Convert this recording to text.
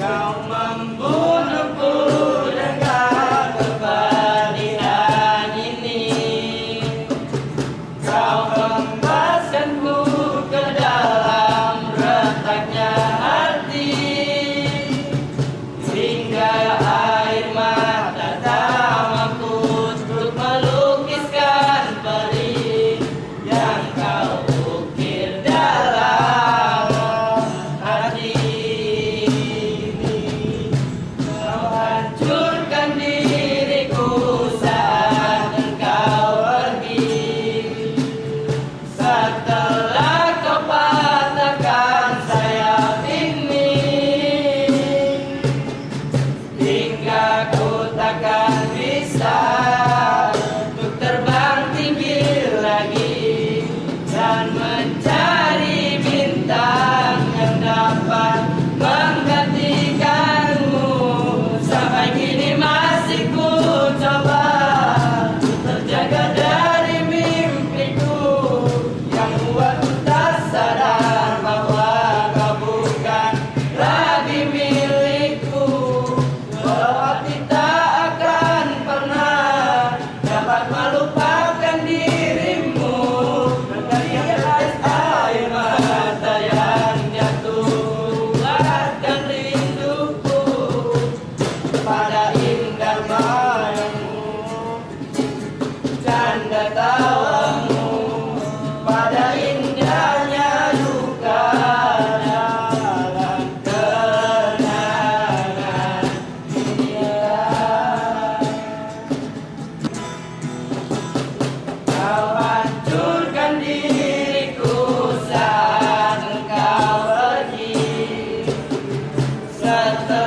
Kau membunuhku да, да.